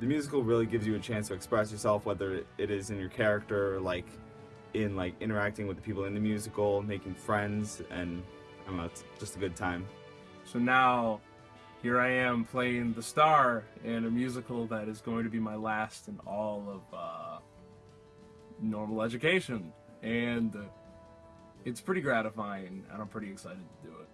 the musical really gives you a chance to express yourself, whether it is in your character, or like in like interacting with the people in the musical, making friends, and I don't know, it's just a good time. So now, here I am playing the star in a musical that is going to be my last in all of uh, normal education, and uh, it's pretty gratifying, and I'm pretty excited to do it.